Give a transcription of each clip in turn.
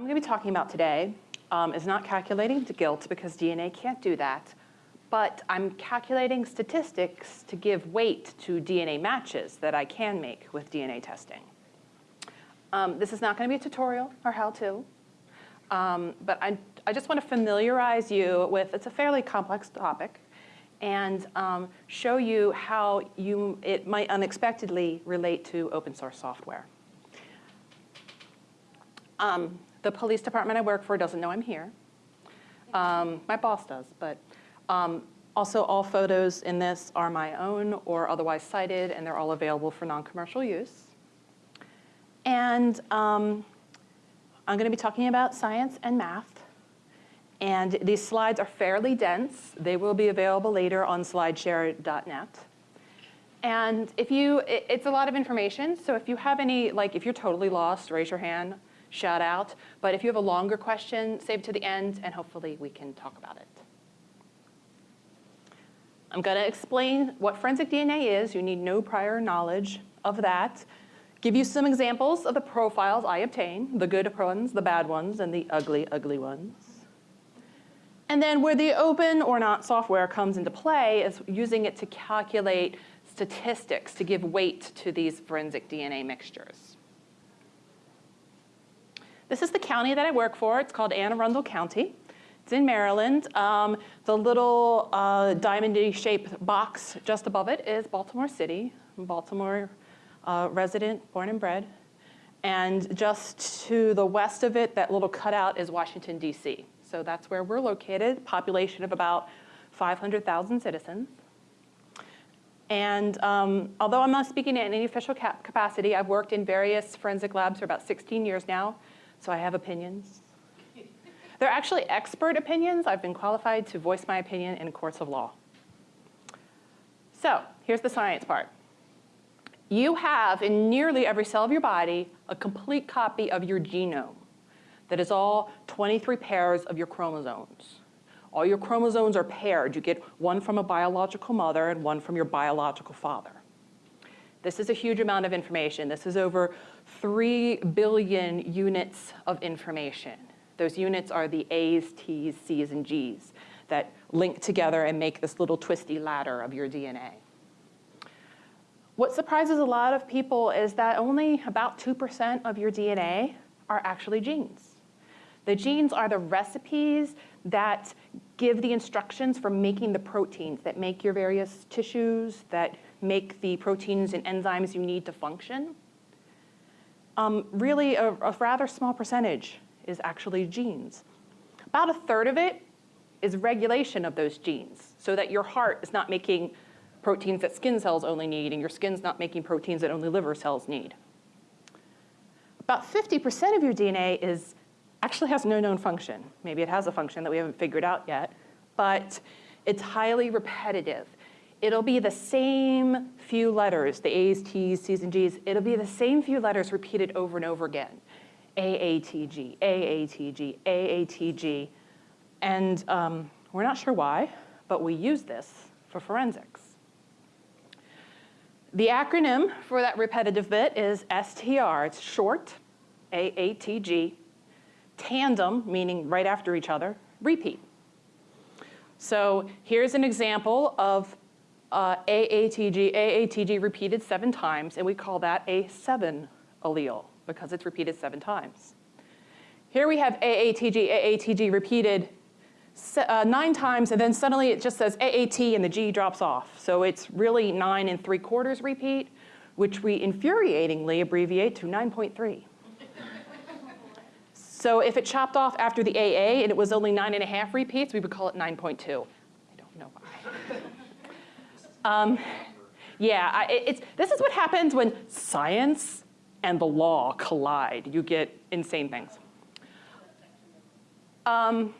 I'm going to be talking about today um, is not calculating guilt because DNA can't do that, but I'm calculating statistics to give weight to DNA matches that I can make with DNA testing. Um, this is not going to be a tutorial or how-to, um, but I, I just want to familiarize you with, it's a fairly complex topic, and um, show you how you, it might unexpectedly relate to open source software. Um, the police department I work for doesn't know I'm here. Um, my boss does, but um, also all photos in this are my own or otherwise cited, and they're all available for non-commercial use. And um, I'm going to be talking about science and math. And these slides are fairly dense. They will be available later on slideshare.net. And if you, it's a lot of information, so if you have any, like if you're totally lost, raise your hand shout out. But if you have a longer question, save to the end, and hopefully we can talk about it. I'm going to explain what forensic DNA is. You need no prior knowledge of that. Give you some examples of the profiles I obtain, the good ones, the bad ones, and the ugly, ugly ones. And then where the open or not software comes into play is using it to calculate statistics to give weight to these forensic DNA mixtures. This is the county that I work for. It's called Anne Arundel County. It's in Maryland. Um, the little uh, diamondy shaped box just above it is Baltimore City, Baltimore uh, resident, born and bred. And just to the west of it, that little cutout is Washington, D.C. So that's where we're located, population of about 500,000 citizens. And um, although I'm not speaking in any official capacity, I've worked in various forensic labs for about 16 years now so I have opinions. They're actually expert opinions. I've been qualified to voice my opinion in courts of law. So here's the science part. You have in nearly every cell of your body a complete copy of your genome that is all 23 pairs of your chromosomes. All your chromosomes are paired. You get one from a biological mother and one from your biological father. This is a huge amount of information. This is over 3 billion units of information. Those units are the A's, T's, C's, and G's that link together and make this little twisty ladder of your DNA. What surprises a lot of people is that only about 2% of your DNA are actually genes. The genes are the recipes that give the instructions for making the proteins that make your various tissues, that make the proteins and enzymes you need to function. Um, really, a, a rather small percentage is actually genes. About a third of it is regulation of those genes so that your heart is not making proteins that skin cells only need and your skin's not making proteins that only liver cells need. About 50% of your DNA is actually has no known function. Maybe it has a function that we haven't figured out yet, but it's highly repetitive it'll be the same few letters, the A's, T's, C's, and G's, it'll be the same few letters repeated over and over again. AATG, AATG, AATG. And um, we're not sure why, but we use this for forensics. The acronym for that repetitive bit is STR. It's short, AATG, tandem, meaning right after each other, repeat. So here's an example of uh, AATG, AATG repeated seven times, and we call that a seven allele because it's repeated seven times. Here we have AATG, AATG repeated uh, nine times, and then suddenly it just says AAT and the G drops off. So it's really nine and three quarters repeat, which we infuriatingly abbreviate to 9.3. so if it chopped off after the AA and it was only nine and a half repeats, we would call it 9.2. I don't know why. Um, yeah, I, it's, this is what happens when science and the law collide. You get insane things. Um,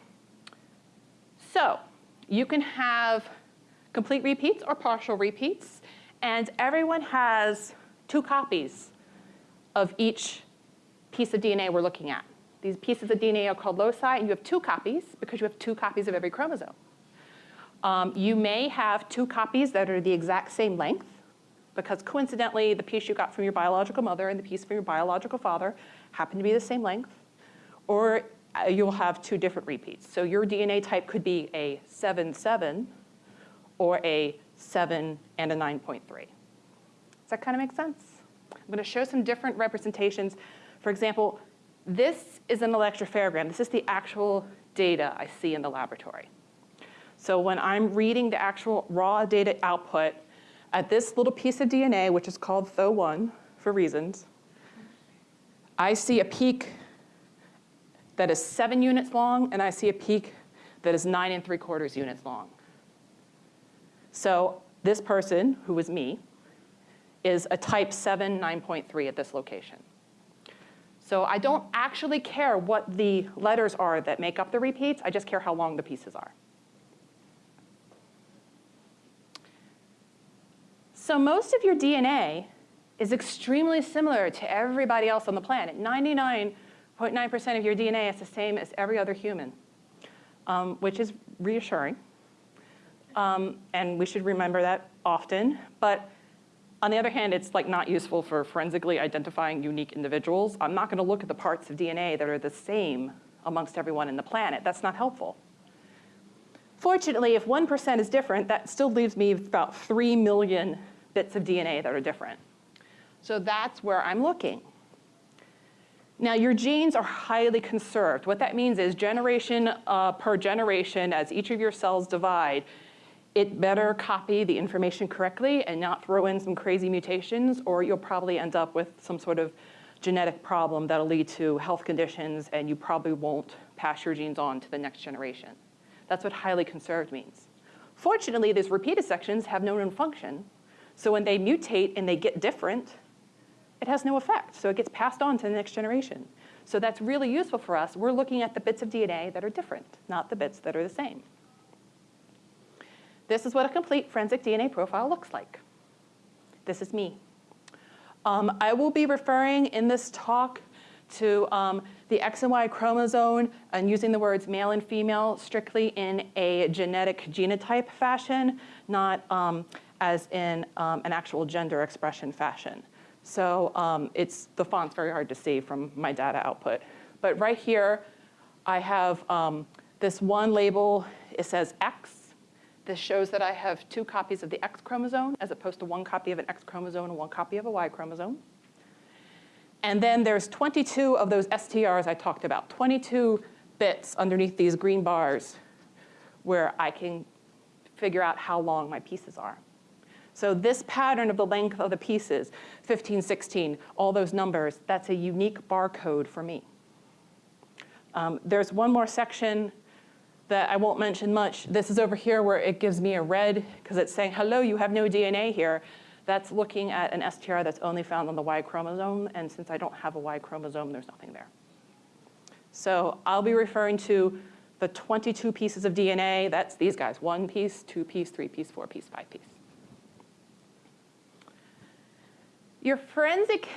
so you can have complete repeats or partial repeats, and everyone has two copies of each piece of DNA we're looking at. These pieces of DNA are called loci, and you have two copies because you have two copies of every chromosome. Um, you may have two copies that are the exact same length because coincidentally the piece you got from your biological mother and the piece from your biological father happen to be the same length. or uh, you'll have two different repeats. So your DNA type could be a 7-7 or a 7 and a 9.3. Does that kind of make sense? I'm going to show some different representations. For example, this is an electropherogram. This is the actual data I see in the laboratory. So when I'm reading the actual raw data output at this little piece of DNA, which is called TH01 for reasons, I see a peak that is seven units long, and I see a peak that is nine and three quarters units long. So this person, who was me, is a type 7 9.3 at this location. So I don't actually care what the letters are that make up the repeats, I just care how long the pieces are. So most of your DNA is extremely similar to everybody else on the planet. 99.9% of your DNA is the same as every other human, um, which is reassuring. Um, and we should remember that often. But on the other hand, it's like not useful for forensically identifying unique individuals. I'm not gonna look at the parts of DNA that are the same amongst everyone in the planet. That's not helpful. Fortunately, if 1% is different, that still leaves me about 3 million bits of DNA that are different. So that's where I'm looking. Now your genes are highly conserved. What that means is generation uh, per generation, as each of your cells divide, it better copy the information correctly and not throw in some crazy mutations or you'll probably end up with some sort of genetic problem that'll lead to health conditions and you probably won't pass your genes on to the next generation. That's what highly conserved means. Fortunately, these repeated sections have no known function. So when they mutate and they get different, it has no effect. So it gets passed on to the next generation. So that's really useful for us. We're looking at the bits of DNA that are different, not the bits that are the same. This is what a complete forensic DNA profile looks like. This is me. Um, I will be referring in this talk to um, the X and Y chromosome and using the words male and female strictly in a genetic genotype fashion, not um, as in um, an actual gender expression fashion. So um, it's, the font's very hard to see from my data output. But right here, I have um, this one label, it says X, this shows that I have two copies of the X chromosome as opposed to one copy of an X chromosome and one copy of a Y chromosome. And then there's 22 of those STRs I talked about, 22 bits underneath these green bars where I can figure out how long my pieces are. So this pattern of the length of the pieces, 15, 16, all those numbers, that's a unique barcode for me. Um, there's one more section that I won't mention much. This is over here where it gives me a red because it's saying, hello, you have no DNA here. That's looking at an STR that's only found on the Y chromosome. And since I don't have a Y chromosome, there's nothing there. So I'll be referring to the 22 pieces of DNA. That's these guys, one piece, two piece, three piece, four piece, five piece. Your forensic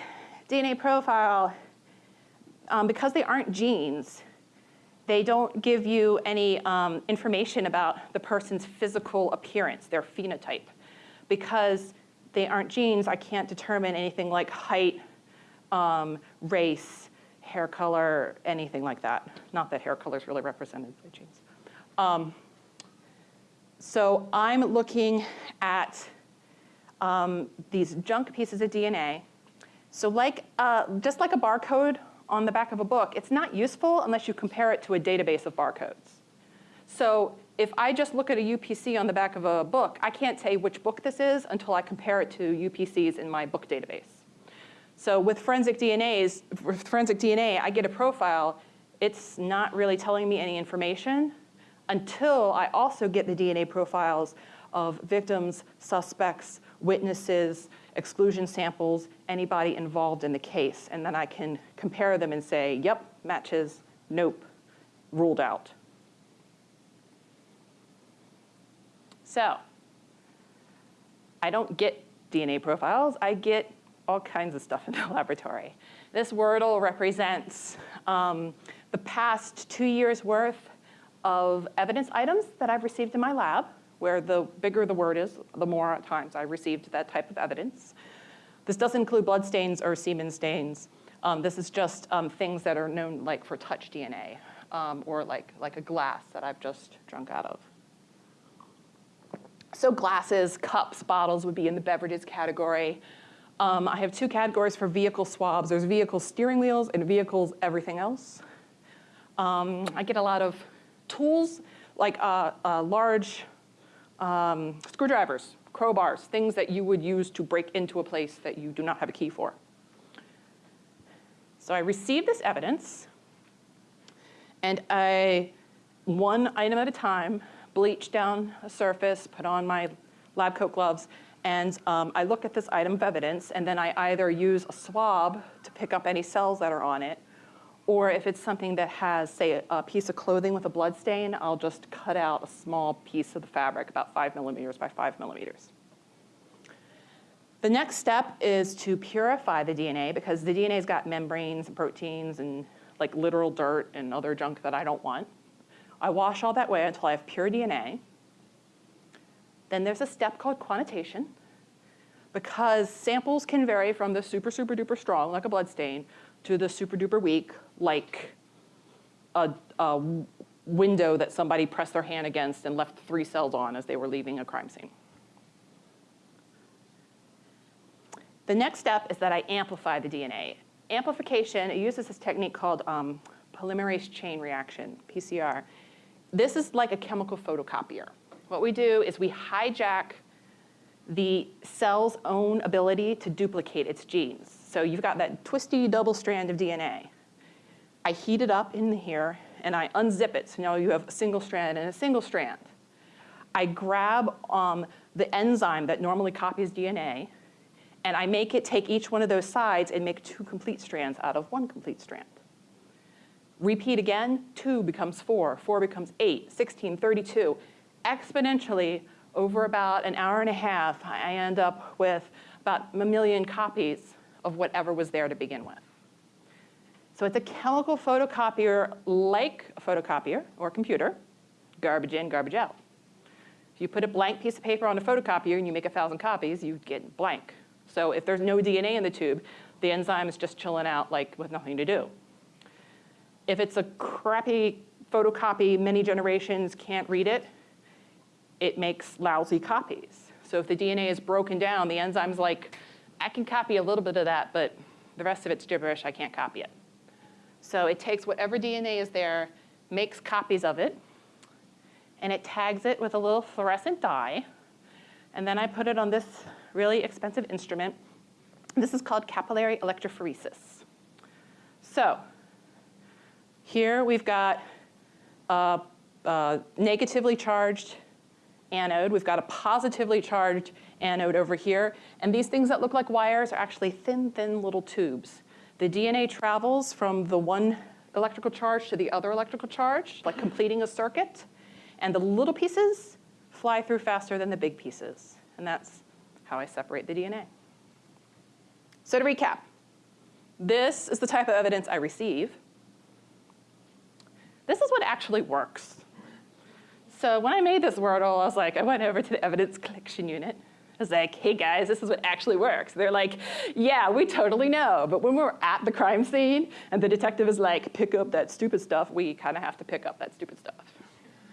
DNA profile, um, because they aren't genes, they don't give you any um, information about the person's physical appearance, their phenotype. Because they aren't genes, I can't determine anything like height, um, race, hair color, anything like that. Not that hair color is really represented by genes. Um, so I'm looking at um, these junk pieces of DNA. So like, uh, just like a barcode on the back of a book, it's not useful unless you compare it to a database of barcodes. So if I just look at a UPC on the back of a book, I can't say which book this is until I compare it to UPCs in my book database. So with forensic DNAs, with forensic DNA, I get a profile. It's not really telling me any information until I also get the DNA profiles of victims, suspects, witnesses, exclusion samples, anybody involved in the case. And then I can compare them and say, yep, matches, nope, ruled out. So I don't get DNA profiles, I get all kinds of stuff in the laboratory. This Wordle represents um, the past two years worth of evidence items that I've received in my lab where the bigger the word is, the more times I received that type of evidence. This doesn't include blood stains or semen stains. Um, this is just um, things that are known like for touch DNA um, or like, like a glass that I've just drunk out of. So glasses, cups, bottles would be in the beverages category. Um, I have two categories for vehicle swabs. There's vehicle steering wheels and vehicles everything else. Um, I get a lot of tools like uh, large um, screwdrivers, crowbars, things that you would use to break into a place that you do not have a key for. So I received this evidence, and I, one item at a time, bleached down a surface, put on my lab coat gloves, and um, I look at this item of evidence, and then I either use a swab to pick up any cells that are on it, or if it's something that has, say, a, piece of clothing with a blood stain, I'll just cut out a small piece of the fabric, about five millimeters by five millimeters. The next step is to purify the DNA because the DNA's got membranes and proteins and like literal dirt and other junk that I don't want. I wash all that away until I have pure DNA. Then there's a step called quantitation because samples can vary from the super, super duper strong, like a blood stain, to the super duper weak, like a, a window that somebody pressed their hand against and left three cells on as they were leaving a crime scene. The next step is that I amplify the DNA. Amplification, it uses this technique called um, polymerase chain reaction, PCR. This is like a chemical photocopier. What we do is we hijack the cell's own ability to duplicate its genes. So you've got that twisty double strand of DNA. I heat it up in here and I unzip it, so now you have a single strand and a single strand. I grab um, the enzyme that normally copies DNA and I make it take each one of those sides and make two complete strands out of one complete strand. Repeat again, two becomes four, four becomes eight, 16, 32. Exponentially, over about an hour and a half, I end up with about a million copies of whatever was there to begin with. So it's a chemical photocopier like a photocopier or a computer, garbage in, garbage out. If you put a blank piece of paper on a photocopier and you make a thousand copies, you get blank. So if there's no DNA in the tube, the enzyme is just chilling out like with nothing to do. If it's a crappy photocopy, many generations can't read it, it makes lousy copies. So if the DNA is broken down, the enzyme's like, I can copy a little bit of that, but the rest of it's gibberish, I can't copy it. So it takes whatever DNA is there, makes copies of it, and it tags it with a little fluorescent dye, and then I put it on this really expensive instrument. This is called capillary electrophoresis. So here we've got a, a negatively charged anode. We've got a positively charged anode over here. And these things that look like wires are actually thin, thin little tubes. The DNA travels from the one electrical charge to the other electrical charge, like completing a circuit. And the little pieces fly through faster than the big pieces. And that's how I separate the DNA. So to recap, this is the type of evidence I receive. This is what actually works. So when I made this Wordle, I was like, I went over to the evidence collection unit. Was like, hey guys, this is what actually works. They're like, yeah, we totally know. But when we're at the crime scene and the detective is like, pick up that stupid stuff, we kind of have to pick up that stupid stuff.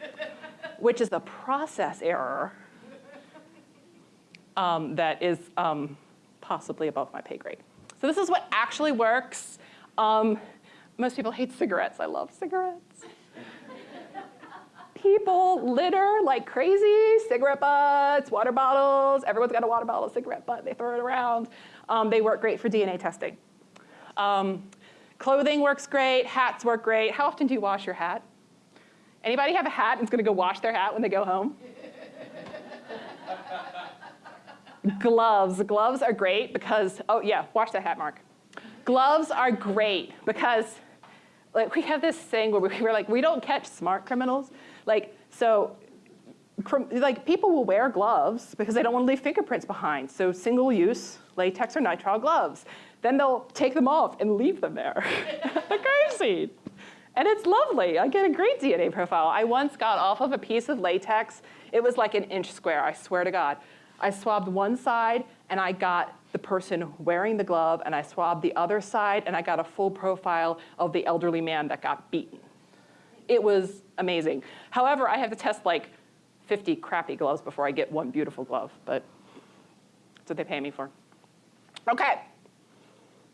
Which is the process error um, that is um, possibly above my pay grade. So this is what actually works. Um, most people hate cigarettes. I love cigarettes. People litter like crazy, cigarette butts, water bottles. Everyone's got a water bottle, a cigarette butt. They throw it around. Um, they work great for DNA testing. Um, clothing works great. Hats work great. How often do you wash your hat? Anybody have a hat and is going to go wash their hat when they go home? Gloves. Gloves are great because, oh yeah, wash that hat, Mark. Gloves are great because like, we have this thing where we, we're like, we don't catch smart criminals. Like, so like people will wear gloves because they don't want to leave fingerprints behind. So single use latex or nitrile gloves. Then they'll take them off and leave them there the crime scene. And it's lovely. I get a great DNA profile. I once got off of a piece of latex. It was like an inch square, I swear to God. I swabbed one side and I got the person wearing the glove and I swabbed the other side and I got a full profile of the elderly man that got beaten. It was amazing. However, I have to test like 50 crappy gloves before I get one beautiful glove, but that's what they pay me for. Okay,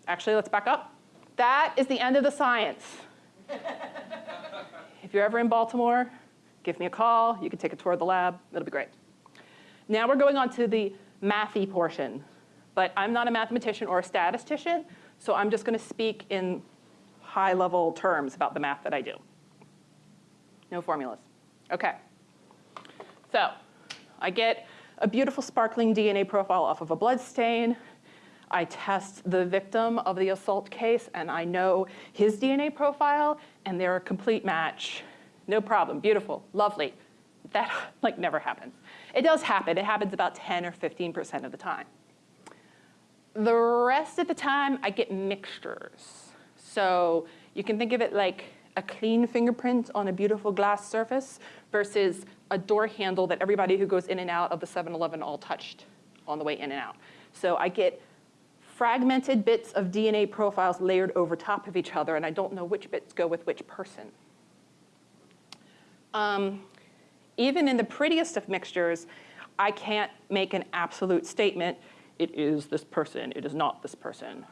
actually let's back up. That is the end of the science. if you're ever in Baltimore, give me a call. You can take a tour of the lab. It'll be great. Now we're going on to the mathy portion. But I'm not a mathematician or a statistician, so I'm just going to speak in high level terms about the math that I do. No formulas. Okay. So I get a beautiful sparkling DNA profile off of a blood stain. I test the victim of the assault case and I know his DNA profile and they're a complete match. No problem, beautiful, lovely. That like never happens. It does happen, it happens about 10 or 15% of the time. The rest of the time I get mixtures. So you can think of it like a clean fingerprint on a beautiful glass surface versus a door handle that everybody who goes in and out of the 7-Eleven all touched on the way in and out. So I get fragmented bits of DNA profiles layered over top of each other, and I don't know which bits go with which person. Um, even in the prettiest of mixtures, I can't make an absolute statement, it is this person, it is not this person.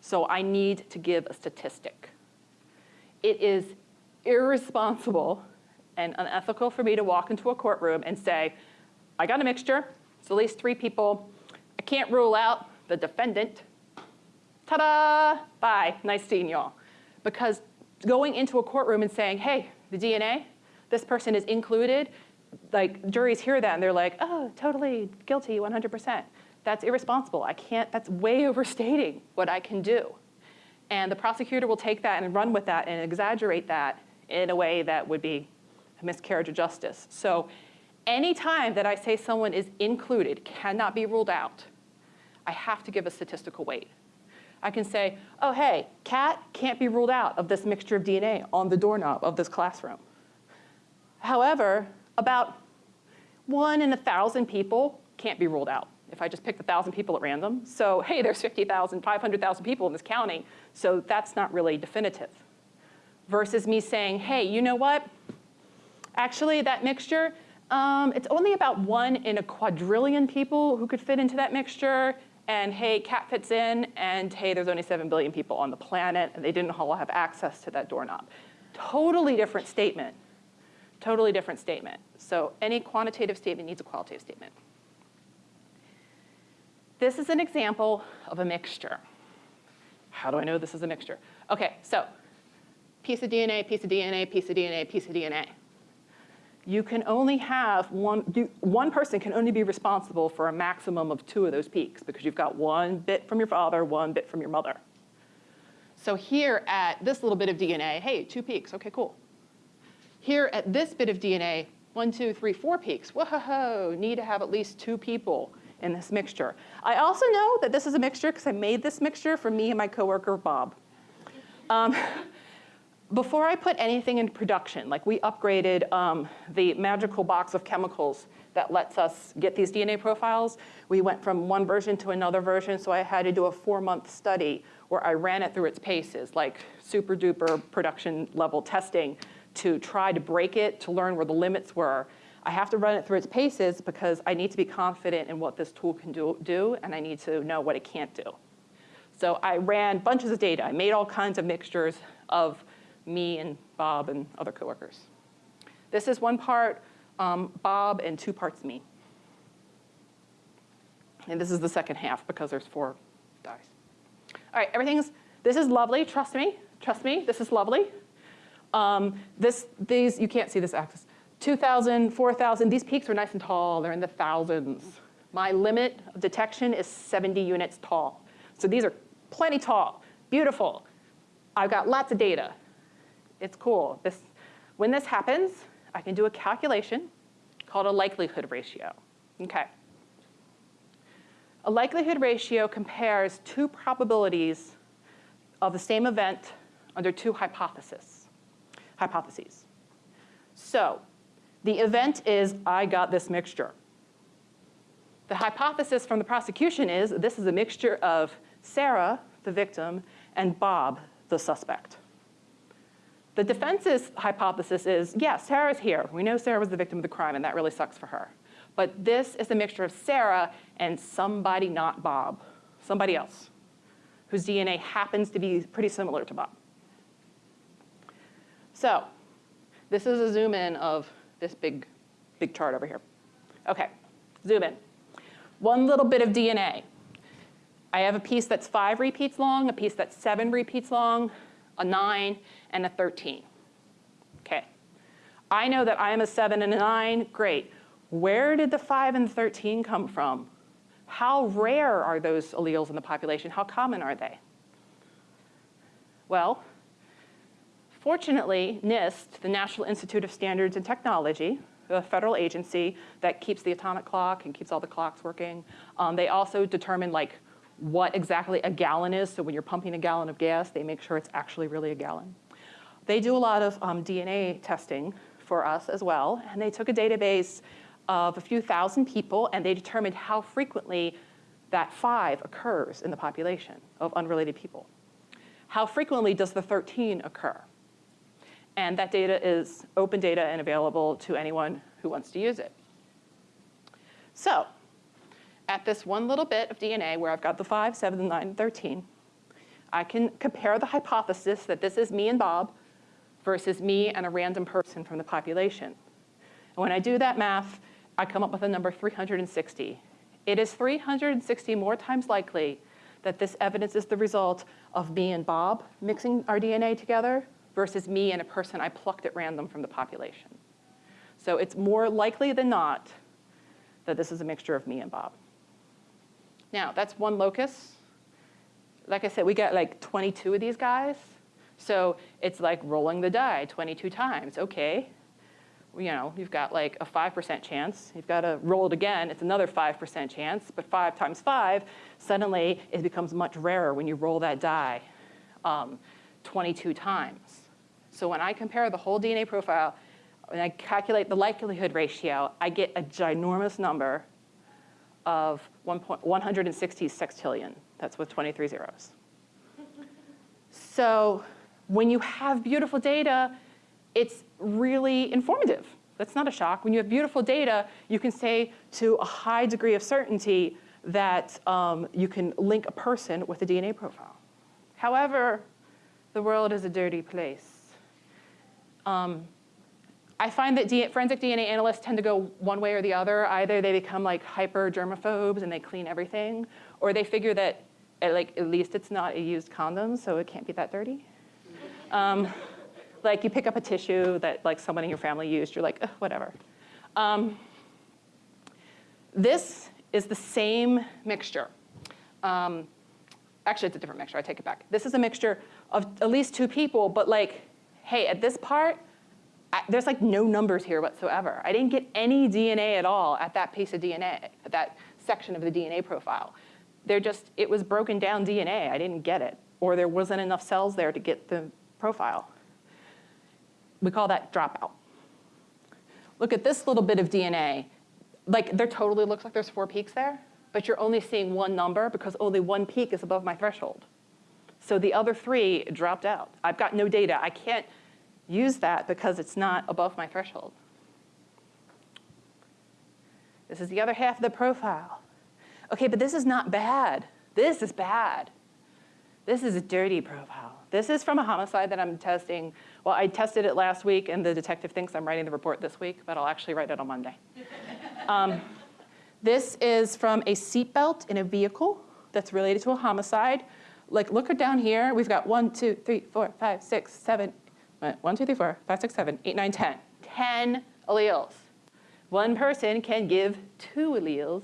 So I need to give a statistic. It is irresponsible and unethical for me to walk into a courtroom and say, I got a mixture, it's at least three people, I can't rule out the defendant. Ta-da, bye, nice seeing y'all. Because going into a courtroom and saying, hey, the DNA, this person is included, like juries hear that and they're like, oh, totally guilty, 100%. That's irresponsible. I can't, that's way overstating what I can do. And the prosecutor will take that and run with that and exaggerate that in a way that would be a miscarriage of justice. So any time that I say someone is included, cannot be ruled out, I have to give a statistical weight. I can say, oh, hey, Kat can't be ruled out of this mixture of DNA on the doorknob of this classroom. However, about one in a thousand people can't be ruled out if I just picked a thousand people at random. So hey, there's 50,000, 500,000 people in this county, so that's not really definitive. Versus me saying, hey, you know what? Actually, that mixture, um, it's only about one in a quadrillion people who could fit into that mixture, and hey, Kat fits in, and hey, there's only 7 billion people on the planet, and they didn't all have access to that doorknob. Totally different statement. Totally different statement. So any quantitative statement needs a qualitative statement. This is an example of a mixture. How do I know this is a mixture? Okay, so piece of DNA, piece of DNA, piece of DNA, piece of DNA you can only have one, one person can only be responsible for a maximum of two of those peaks because you've got one bit from your father, one bit from your mother. So here at this little bit of DNA, hey, two peaks, okay, cool. Here at this bit of DNA, one, two, three, four peaks, whoa, need to have at least two people in this mixture. I also know that this is a mixture because I made this mixture for me and my coworker, Bob. Um, before I put anything in production, like we upgraded um, the magical box of chemicals that lets us get these DNA profiles, we went from one version to another version, so I had to do a four month study where I ran it through its paces, like super duper production level testing to try to break it, to learn where the limits were. I have to run it through its paces because I need to be confident in what this tool can do, do and I need to know what it can't do. So I ran bunches of data. I made all kinds of mixtures of me and Bob and other coworkers. This is one part um, Bob and two parts me. And this is the second half because there's four dyes. All right, everything's, this is lovely, trust me, trust me, this is lovely. Um, this, these, you can't see this axis. 2,000, 4,000, these peaks are nice and tall, they're in the thousands. My limit of detection is 70 units tall. So these are plenty tall, beautiful. I've got lots of data it's cool. This, when this happens, I can do a calculation called a likelihood ratio. Okay. A likelihood ratio compares two probabilities of the same event under two hypotheses. hypotheses. So the event is I got this mixture. The hypothesis from the prosecution is this is a mixture of Sarah, the victim, and Bob, the suspect. The defense's hypothesis is, yeah, Sarah's here. We know Sarah was the victim of the crime, and that really sucks for her. But this is a mixture of Sarah and somebody not Bob, somebody else, whose DNA happens to be pretty similar to Bob. So this is a zoom in of this big, big chart over here. Okay, zoom in. One little bit of DNA. I have a piece that's five repeats long, a piece that's seven repeats long, a nine, and a 13. Okay. I know that I am a seven and a nine, great. Where did the five and the 13 come from? How rare are those alleles in the population? How common are they? Well, fortunately, NIST, the National Institute of Standards and Technology, the federal agency that keeps the atomic clock and keeps all the clocks working, um, they also determine like what exactly a gallon is. So when you're pumping a gallon of gas, they make sure it's actually really a gallon. They do a lot of um, DNA testing for us as well, and they took a database of a few thousand people, and they determined how frequently that five occurs in the population of unrelated people. How frequently does the 13 occur? And that data is open data and available to anyone who wants to use it. So at this one little bit of DNA where I've got the 5, 7, 9, 13, I can compare the hypothesis that this is me and Bob versus me and a random person from the population. And when I do that math, I come up with a number 360. It is 360 more times likely that this evidence is the result of me and Bob mixing our DNA together versus me and a person I plucked at random from the population. So it's more likely than not that this is a mixture of me and Bob. Now, that's one locus. Like I said, we got like 22 of these guys. So it's like rolling the die 22 times. Okay, you know, you've got like a 5% chance. You've got to roll it again. It's another 5% chance. But 5 times 5, suddenly it becomes much rarer when you roll that die um, 22 times. So when I compare the whole DNA profile, and I calculate the likelihood ratio, I get a ginormous number of 160 sextillion. That's with 23 zeros. So when you have beautiful data, it's really informative. That's not a shock. When you have beautiful data, you can say to a high degree of certainty that um, you can link a person with a DNA profile. However, the world is a dirty place. Um, I find that forensic DNA analysts tend to go one way or the other. Either they become like hyper germaphobes and they clean everything, or they figure that at, like, at least it's not a used condom, so it can't be that dirty. Um, like you pick up a tissue that like someone in your family used, you're like, whatever. Um, this is the same mixture. Um, actually, it's a different mixture, I take it back. This is a mixture of at least two people, but like, hey, at this part, I, there's like no numbers here whatsoever. I didn't get any DNA at all at that piece of DNA, at that section of the DNA profile. They're just, it was broken down DNA, I didn't get it. Or there wasn't enough cells there to get the profile. We call that dropout. Look at this little bit of DNA. Like there totally looks like there's four peaks there, but you're only seeing one number because only one peak is above my threshold. So the other three dropped out. I've got no data. I can't use that because it's not above my threshold. This is the other half of the profile. Okay, but this is not bad. This is bad. This is a dirty profile. This is from a homicide that I'm testing. Well, I tested it last week, and the detective thinks I'm writing the report this week, but I'll actually write it on Monday. um, this is from a seatbelt in a vehicle that's related to a homicide. Like, look down here. We've got one, two, three, four, five, six, seven, one, two, three, four, five, six, seven, eight, nine, ten. Ten alleles. One person can give two alleles.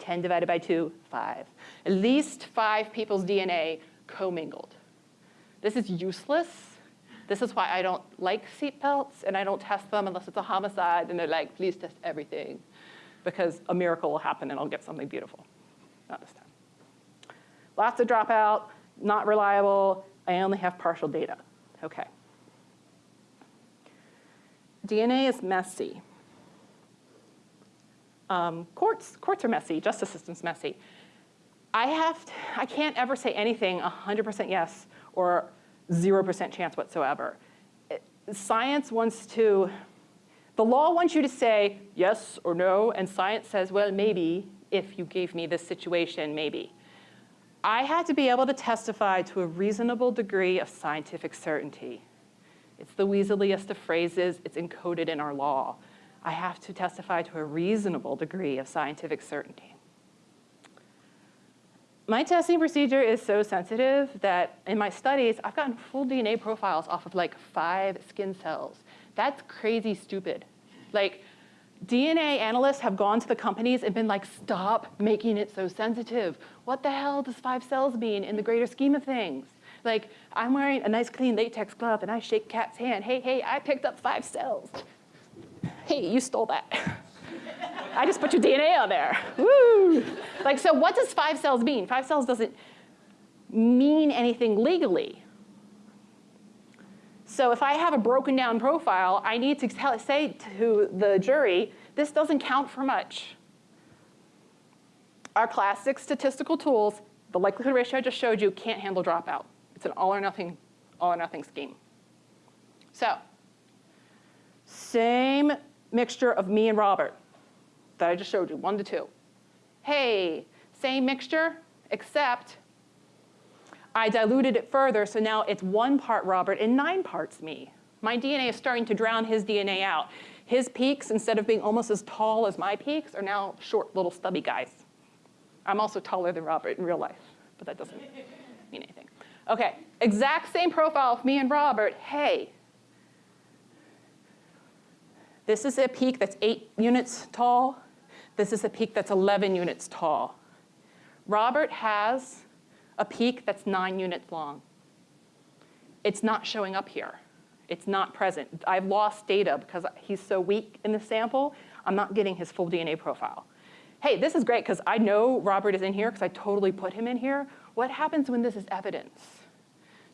10 divided by 2, 5. At least five people's DNA commingled. This is useless. This is why I don't like seatbelts and I don't test them unless it's a homicide and they're like, please test everything because a miracle will happen and I'll get something beautiful. Not this time. Lots of dropout, not reliable. I only have partial data. Okay. DNA is messy. Um, courts, courts are messy, justice system's messy. I have, to, I can't ever say anything 100% yes or 0% chance whatsoever. It, science wants to, the law wants you to say yes or no, and science says, well, maybe, if you gave me this situation, maybe. I had to be able to testify to a reasonable degree of scientific certainty. It's the weaseliest of phrases, it's encoded in our law. I have to testify to a reasonable degree of scientific certainty. My testing procedure is so sensitive that in my studies, I've gotten full DNA profiles off of like five skin cells. That's crazy stupid. Like, DNA analysts have gone to the companies and been like, stop making it so sensitive. What the hell does five cells mean in the greater scheme of things? Like, I'm wearing a nice clean latex glove and I shake Kat's hand. Hey, hey, I picked up five cells. Hey, you stole that. I just put your DNA on there. Woo! Like, so what does five cells mean? Five cells doesn't mean anything legally. So if I have a broken down profile, I need to tell, say to the jury, this doesn't count for much. Our classic statistical tools, the likelihood ratio I just showed you, can't handle dropout. It's an all or nothing, all or nothing scheme. So, same mixture of me and Robert that I just showed you, one to two. Hey, same mixture, except I diluted it further, so now it's one part Robert and nine parts me. My DNA is starting to drown his DNA out. His peaks, instead of being almost as tall as my peaks, are now short, little stubby guys. I'm also taller than Robert in real life, but that doesn't mean anything. Okay, exact same profile of me and Robert. Hey, this is a peak that's eight units tall. This is a peak that's 11 units tall. Robert has a peak that's nine units long. It's not showing up here. It's not present. I've lost data because he's so weak in the sample, I'm not getting his full DNA profile. Hey, this is great because I know Robert is in here because I totally put him in here. What happens when this is evidence?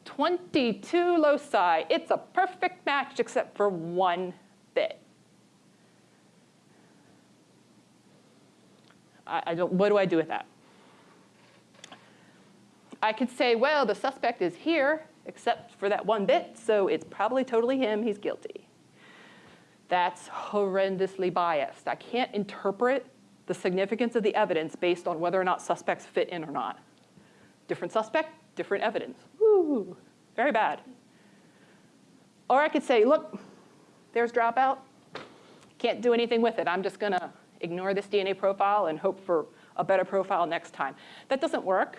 22 loci, it's a perfect match except for one bit. I, I don't, what do I do with that? I could say, well, the suspect is here, except for that one bit, so it's probably totally him, he's guilty. That's horrendously biased. I can't interpret the significance of the evidence based on whether or not suspects fit in or not. Different suspect, different evidence. Woo, very bad. Or I could say, look, there's dropout. Can't do anything with it. I'm just gonna ignore this DNA profile and hope for a better profile next time. That doesn't work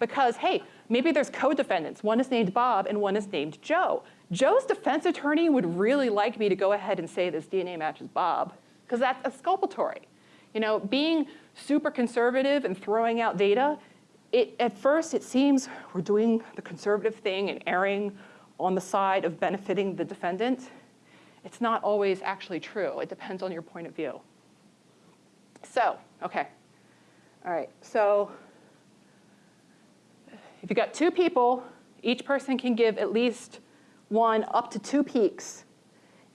because, hey, maybe there's co-defendants. One is named Bob and one is named Joe. Joe's defense attorney would really like me to go ahead and say this DNA matches Bob because that's exculpatory. You know, being super conservative and throwing out data, it, at first it seems we're doing the conservative thing and erring on the side of benefiting the defendant. It's not always actually true. It depends on your point of view. So, okay. All right, so if you've got two people, each person can give at least one up to two peaks.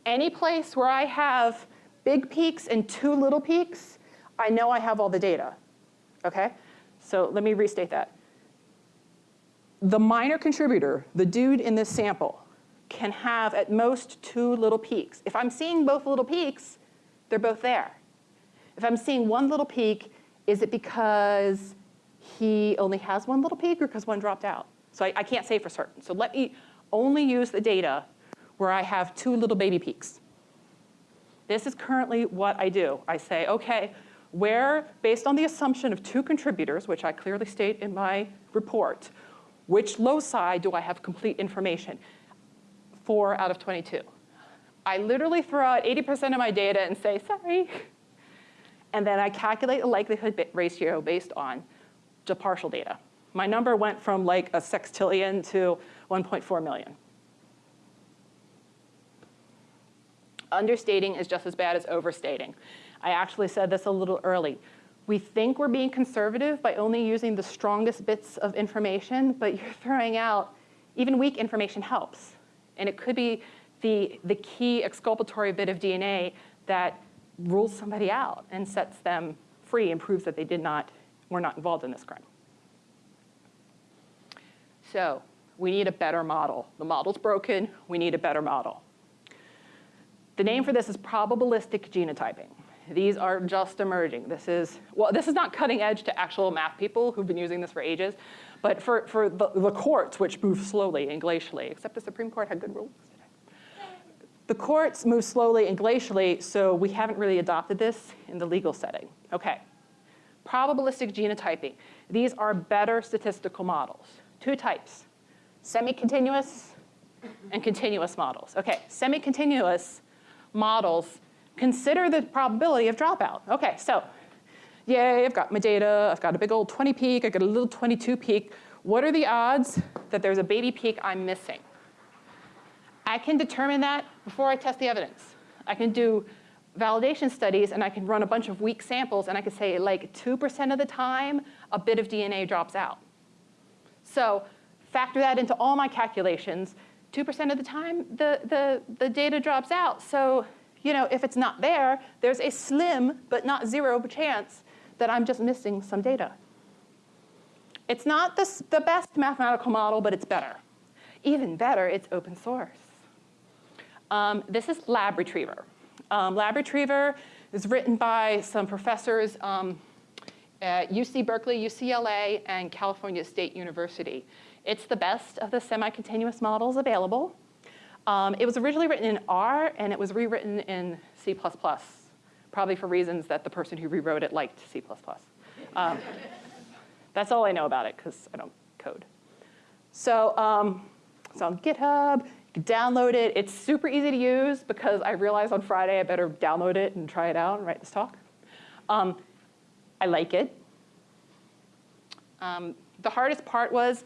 Any place where I have big peaks and two little peaks, I know I have all the data, okay? So let me restate that. The minor contributor, the dude in this sample, can have at most two little peaks. If I'm seeing both little peaks, they're both there. If I'm seeing one little peak, is it because he only has one little peak or because one dropped out? So I, I can't say for certain. So let me only use the data where I have two little baby peaks. This is currently what I do. I say, okay, where, based on the assumption of two contributors, which I clearly state in my report, which loci do I have complete information? Four out of 22. I literally throw out 80% of my data and say, sorry. And then I calculate a likelihood ratio based on the partial data. My number went from like a sextillion to 1.4 million. Understating is just as bad as overstating. I actually said this a little early. We think we're being conservative by only using the strongest bits of information, but you're throwing out, even weak information helps. And it could be the, the key exculpatory bit of DNA that rules somebody out and sets them free and proves that they did not, were not involved in this crime. So we need a better model. The model's broken, we need a better model. The name for this is probabilistic genotyping. These are just emerging. This is, well, this is not cutting edge to actual math people who've been using this for ages, but for, for the, the courts, which move slowly and glacially, except the Supreme Court had good rules today. The courts move slowly and glacially, so we haven't really adopted this in the legal setting. Okay, probabilistic genotyping. These are better statistical models. Two types, semi-continuous and continuous models. Okay, semi-continuous models consider the probability of dropout. Okay, so yay, I've got my data, I've got a big old 20 peak, I've got a little 22 peak. What are the odds that there's a baby peak I'm missing? I can determine that before I test the evidence. I can do validation studies and I can run a bunch of weak samples and I can say like 2% of the time, a bit of DNA drops out. So factor that into all my calculations. 2% of the time, the, the, the data drops out. So you know, if it's not there, there's a slim but not zero chance that I'm just missing some data. It's not the, the best mathematical model, but it's better. Even better, it's open source. Um, this is Lab Retriever. Um, Lab Retriever is written by some professors um, at UC Berkeley, UCLA, and California State University. It's the best of the semi-continuous models available. Um, it was originally written in R, and it was rewritten in C++, probably for reasons that the person who rewrote it liked C++. Um, that's all I know about it, because I don't code. So um, it's on GitHub. Download it. It's super easy to use, because I realized on Friday I better download it and try it out and write this talk. Um, I like it. Um, the hardest part was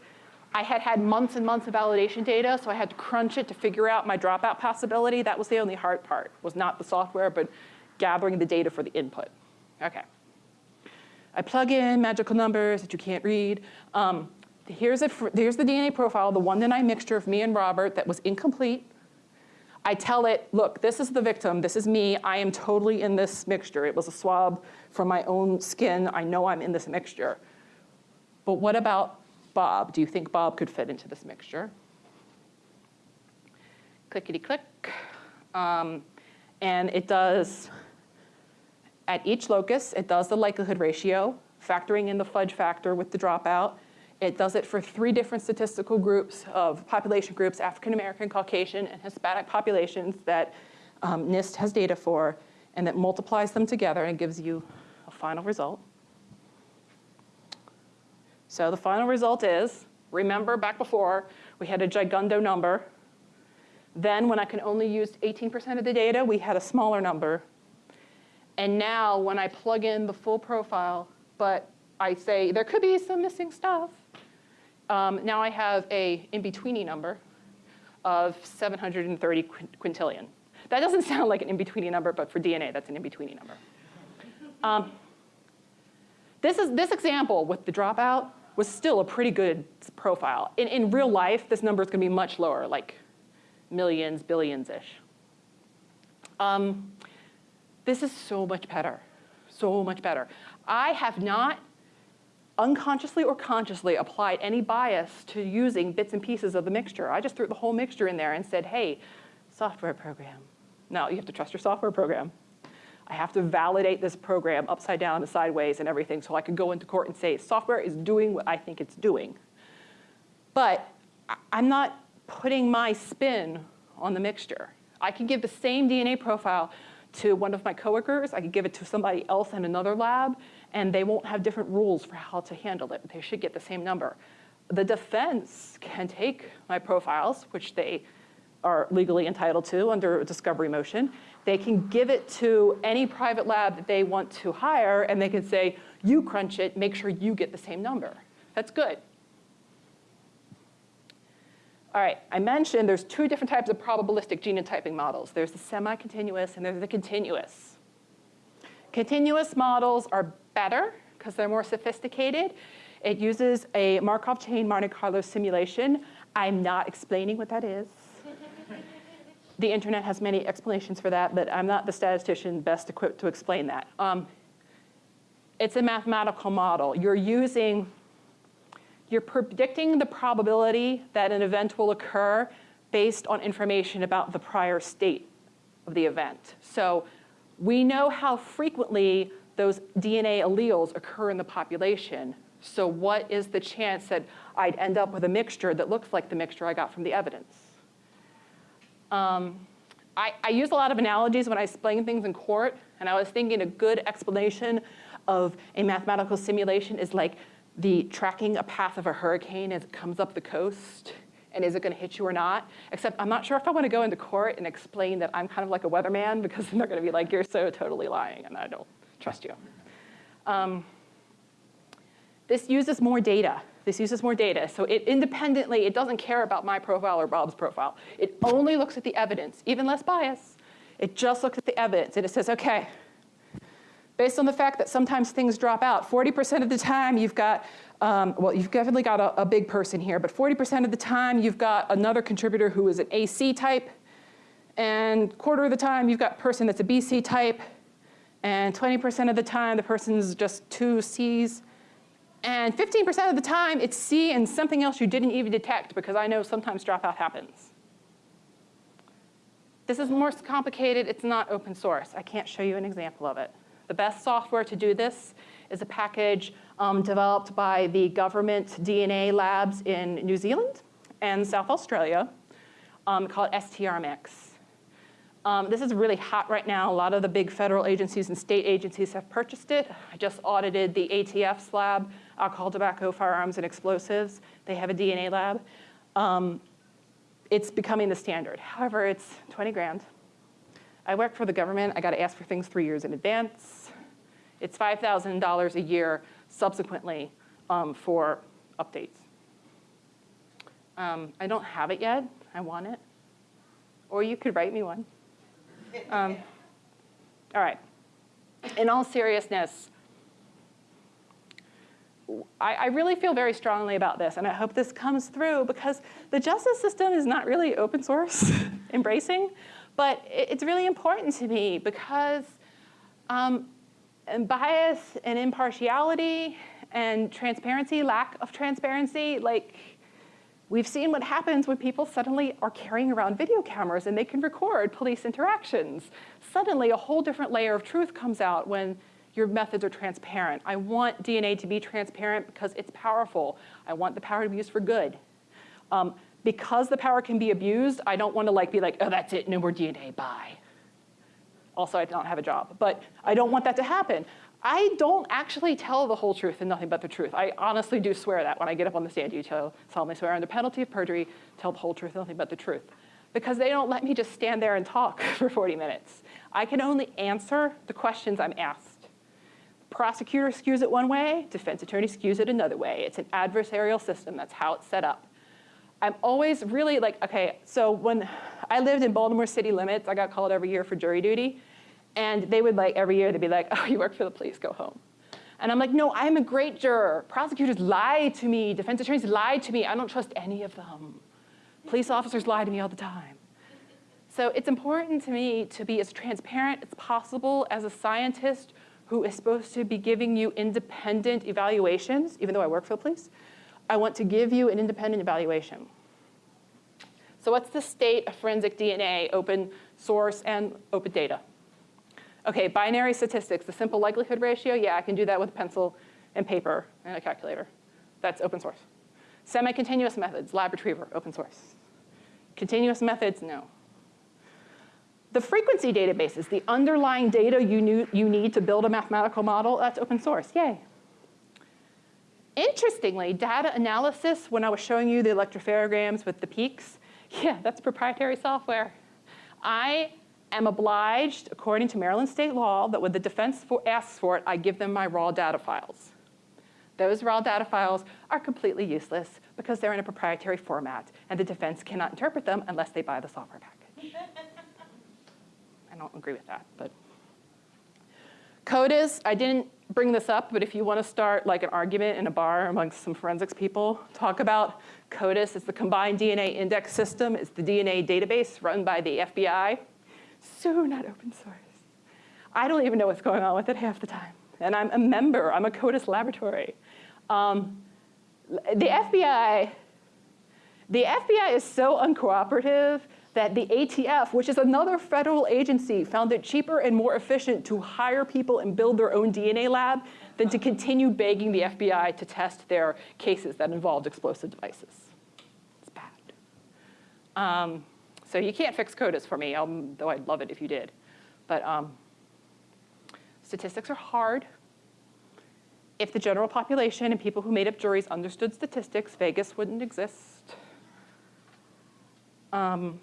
I had had months and months of validation data, so I had to crunch it to figure out my dropout possibility. That was the only hard part, was not the software, but gathering the data for the input. Okay. I plug in magical numbers that you can't read. Um, here's, a, here's the DNA profile, the one that I mixture of me and Robert that was incomplete. I tell it, look, this is the victim, this is me, I am totally in this mixture. It was a swab from my own skin, I know I'm in this mixture. But what about Bob. Do you think Bob could fit into this mixture? Clickety click. Um, and it does, at each locus, it does the likelihood ratio, factoring in the fudge factor with the dropout. It does it for three different statistical groups of population groups, African American, Caucasian, and Hispanic populations that um, NIST has data for, and that multiplies them together and gives you a final result. So the final result is, remember back before, we had a gigundo number. Then when I can only use 18% of the data, we had a smaller number. And now when I plug in the full profile, but I say there could be some missing stuff, um, now I have a in-betweeny number of 730 quintillion. That doesn't sound like an in-betweeny number, but for DNA, that's an in-betweeny number. Um, this, is, this example with the dropout was still a pretty good profile. In, in real life, this number is going to be much lower, like millions, billions-ish. Um, this is so much better, so much better. I have not unconsciously or consciously applied any bias to using bits and pieces of the mixture. I just threw the whole mixture in there and said, hey, software program. No, you have to trust your software program. I have to validate this program upside down and sideways and everything so I could go into court and say software is doing what I think it's doing. But I'm not putting my spin on the mixture. I can give the same DNA profile to one of my coworkers, I could give it to somebody else in another lab, and they won't have different rules for how to handle it. They should get the same number. The defense can take my profiles, which they are legally entitled to under a discovery motion, they can give it to any private lab that they want to hire and they can say, you crunch it, make sure you get the same number. That's good. All right, I mentioned there's two different types of probabilistic genotyping models. There's the semi-continuous and there's the continuous. Continuous models are better because they're more sophisticated. It uses a Markov chain Monte Carlo simulation. I'm not explaining what that is. the internet has many explanations for that, but I'm not the statistician best equipped to explain that. Um, it's a mathematical model. You're using, you're predicting the probability that an event will occur based on information about the prior state of the event. So we know how frequently those DNA alleles occur in the population. So what is the chance that I'd end up with a mixture that looks like the mixture I got from the evidence? Um, I, I, use a lot of analogies when I explain things in court, and I was thinking a good explanation of a mathematical simulation is like the tracking a path of a hurricane as it comes up the coast, and is it gonna hit you or not? Except I'm not sure if I wanna go into court and explain that I'm kind of like a weatherman because they're gonna be like, you're so totally lying, and I don't trust you. Um, this uses more data. This uses more data. So it independently, it doesn't care about my profile or Bob's profile. It only looks at the evidence, even less bias. It just looks at the evidence and it says, okay, based on the fact that sometimes things drop out, 40% of the time you've got, um, well, you've definitely got a, a big person here, but 40% of the time you've got another contributor who is an AC type, and quarter of the time you've got person that's a BC type, and 20% of the time the person's just two Cs, and 15% of the time, it's C and something else you didn't even detect because I know sometimes dropout happens. This is more complicated. It's not open source. I can't show you an example of it. The best software to do this is a package um, developed by the government DNA labs in New Zealand and South Australia um, called STRMix. Um, this is really hot right now. A lot of the big federal agencies and state agencies have purchased it. I just audited the ATF's lab, alcohol, tobacco, firearms, and explosives. They have a DNA lab. Um, it's becoming the standard. However, it's 20 grand. I work for the government. I got to ask for things three years in advance. It's $5,000 a year subsequently um, for updates. Um, I don't have it yet. I want it. Or you could write me one. Um, all right. In all seriousness, I, I, really feel very strongly about this, and I hope this comes through because the justice system is not really open source embracing, but it, it's really important to me because um, and bias and impartiality and transparency, lack of transparency, like We've seen what happens when people suddenly are carrying around video cameras and they can record police interactions. Suddenly, a whole different layer of truth comes out when your methods are transparent. I want DNA to be transparent because it's powerful. I want the power to be used for good. Um, because the power can be abused, I don't want to like be like, oh, that's it, no more DNA, bye. Also, I don't have a job, but I don't want that to happen. I don't actually tell the whole truth and nothing but the truth. I honestly do swear that when I get up on the stand, you tell, solemnly swear under penalty of perjury, tell the whole truth and nothing but the truth. Because they don't let me just stand there and talk for 40 minutes. I can only answer the questions I'm asked. Prosecutor skews it one way, defense attorney skews it another way. It's an adversarial system, that's how it's set up. I'm always really like, okay, so when I lived in Baltimore city limits, I got called every year for jury duty. And they would like, every year, they'd be like, oh, you work for the police, go home. And I'm like, no, I'm a great juror. Prosecutors lie to me. Defense attorneys lie to me. I don't trust any of them. Police officers lie to me all the time. So it's important to me to be as transparent as possible as a scientist who is supposed to be giving you independent evaluations, even though I work for the police. I want to give you an independent evaluation. So what's the state of forensic DNA, open source and open data? Okay, binary statistics, the simple likelihood ratio, yeah, I can do that with a pencil and paper and a calculator. That's open source. Semi-continuous methods, lab retriever, open source. Continuous methods, no. The frequency databases, the underlying data you, you need to build a mathematical model, that's open source, yay. Interestingly, data analysis, when I was showing you the electropherograms with the peaks, yeah, that's proprietary software. I am obliged, according to Maryland state law, that when the defense for, asks for it, I give them my raw data files. Those raw data files are completely useless because they're in a proprietary format and the defense cannot interpret them unless they buy the software package. I don't agree with that, but. CODIS, I didn't bring this up, but if you want to start like an argument in a bar amongst some forensics people, talk about CODIS. It's the Combined DNA Index System. It's the DNA database run by the FBI. So not open source. I don't even know what's going on with it half the time. And I'm a member. I'm a CODIS laboratory. Um, the FBI, the FBI is so uncooperative that the ATF, which is another federal agency, found it cheaper and more efficient to hire people and build their own DNA lab than to continue begging the FBI to test their cases that involved explosive devices. It's bad. Um, so you can't fix CODIS for me, um, though I'd love it if you did. But um, statistics are hard. If the general population and people who made up juries understood statistics, Vegas wouldn't exist. Um,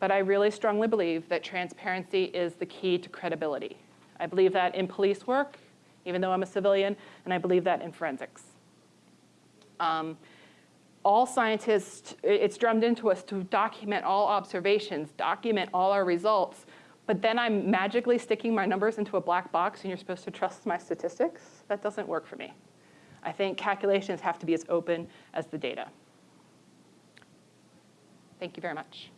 but I really strongly believe that transparency is the key to credibility. I believe that in police work, even though I'm a civilian, and I believe that in forensics. Um, all scientists, it's drummed into us to document all observations, document all our results, but then I'm magically sticking my numbers into a black box and you're supposed to trust my statistics? That doesn't work for me. I think calculations have to be as open as the data. Thank you very much.